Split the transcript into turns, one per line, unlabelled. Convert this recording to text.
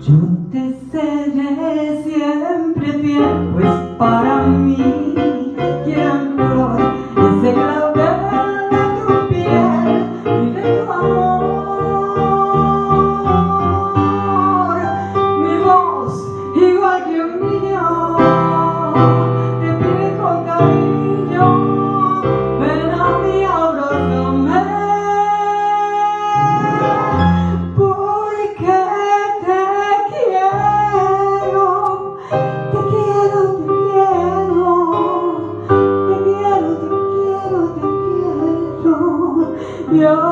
Yo te seré siempre fiel, pues para mí quien flor ese clavel de tu piel y de tu amor. Mi voz, igual que un niño, Yeah.